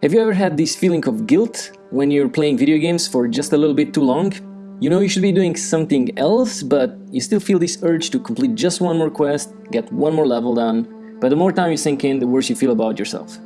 Have you ever had this feeling of guilt when you're playing video games for just a little bit too long? You know you should be doing something else, but you still feel this urge to complete just one more quest, get one more level done, but the more time you sink in, the worse you feel about yourself.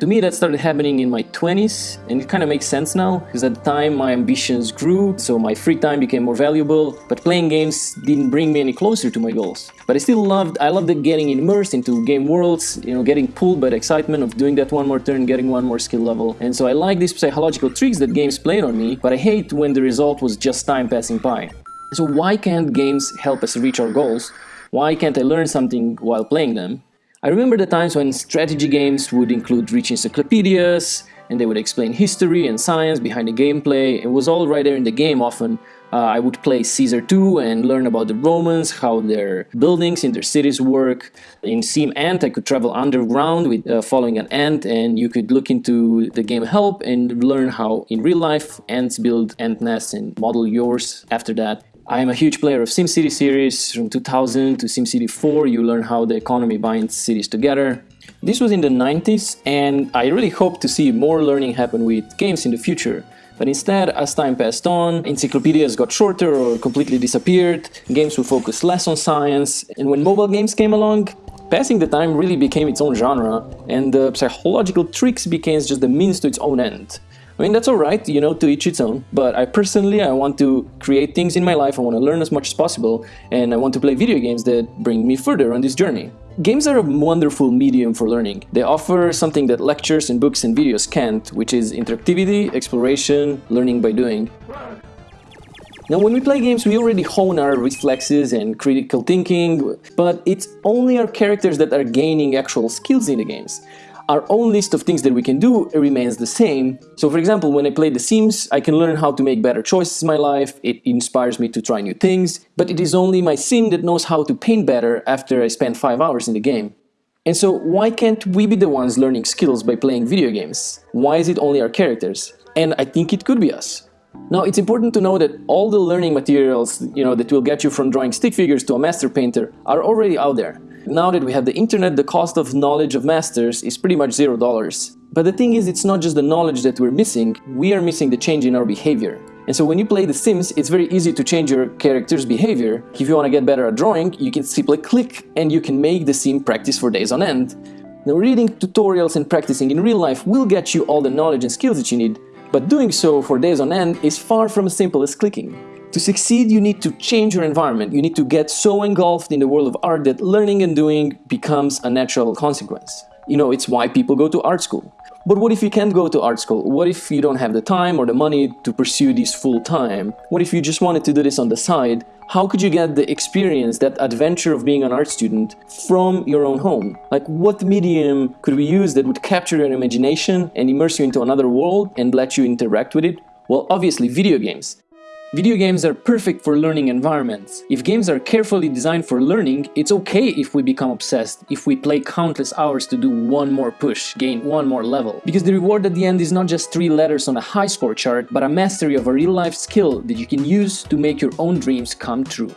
To me that started happening in my 20s and it kind of makes sense now because at the time my ambitions grew so my free time became more valuable but playing games didn't bring me any closer to my goals. But I still loved, I loved getting immersed into game worlds, you know, getting pulled by the excitement of doing that one more turn, getting one more skill level. And so I like these psychological tricks that games played on me but I hate when the result was just time passing by. So why can't games help us reach our goals? Why can't I learn something while playing them? I remember the times when strategy games would include rich encyclopedias, and they would explain history and science behind the gameplay. It was all right there in the game often. Uh, I would play Caesar 2 and learn about the Romans, how their buildings in their cities work. In Sim Ant, I could travel underground with uh, following an ant, and you could look into the game help and learn how in real life ants build ant nests and model yours after that. I am a huge player of SimCity series from 2000 to SimCity 4. You learn how the economy binds cities together. This was in the 90s and I really hope to see more learning happen with games in the future. But instead, as time passed on, encyclopedias got shorter or completely disappeared, games would focus less on science, and when mobile games came along, passing the time really became its own genre, and the psychological tricks became just the means to its own end. I mean, that's alright, you know, to each its own, but I personally, I want to create things in my life, I want to learn as much as possible, and I want to play video games that bring me further on this journey. Games are a wonderful medium for learning. They offer something that lectures and books and videos can't, which is interactivity, exploration, learning by doing. Now when we play games we already hone our reflexes and critical thinking, but it's only our characters that are gaining actual skills in the games our own list of things that we can do remains the same. So for example, when I play The Sims, I can learn how to make better choices in my life, it inspires me to try new things, but it is only my sim that knows how to paint better after I spend 5 hours in the game. And so why can't we be the ones learning skills by playing video games? Why is it only our characters? And I think it could be us. Now it's important to know that all the learning materials you know, that will get you from drawing stick figures to a master painter are already out there. Now that we have the internet, the cost of knowledge of masters is pretty much zero dollars. But the thing is, it's not just the knowledge that we're missing, we are missing the change in our behavior. And so when you play The Sims, it's very easy to change your character's behavior. If you want to get better at drawing, you can simply click and you can make the sim practice for days on end. Now reading tutorials and practicing in real life will get you all the knowledge and skills that you need, but doing so for days on end is far from as simple as clicking. To succeed, you need to change your environment. You need to get so engulfed in the world of art that learning and doing becomes a natural consequence. You know, it's why people go to art school. But what if you can't go to art school? What if you don't have the time or the money to pursue this full time? What if you just wanted to do this on the side? How could you get the experience, that adventure of being an art student from your own home? Like what medium could we use that would capture your imagination and immerse you into another world and let you interact with it? Well, obviously video games. Video games are perfect for learning environments. If games are carefully designed for learning, it's okay if we become obsessed, if we play countless hours to do one more push, gain one more level. Because the reward at the end is not just three letters on a high score chart, but a mastery of a real-life skill that you can use to make your own dreams come true.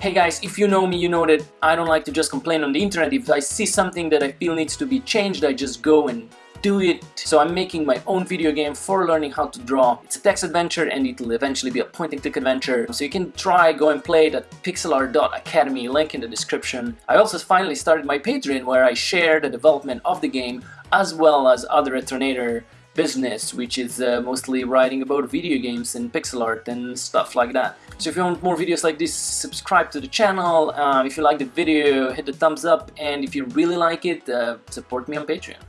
Hey guys, if you know me, you know that I don't like to just complain on the internet. If I see something that I feel needs to be changed, I just go and do it. So I'm making my own video game for learning how to draw. It's a text adventure and it'll eventually be a point and click adventure. So you can try, go and play it at pixelart.academy, link in the description. I also finally started my Patreon where I share the development of the game as well as other Retronator business, which is uh, mostly writing about video games and pixel art and stuff like that. So if you want more videos like this, subscribe to the channel. Uh, if you like the video, hit the thumbs up, and if you really like it, uh, support me on Patreon.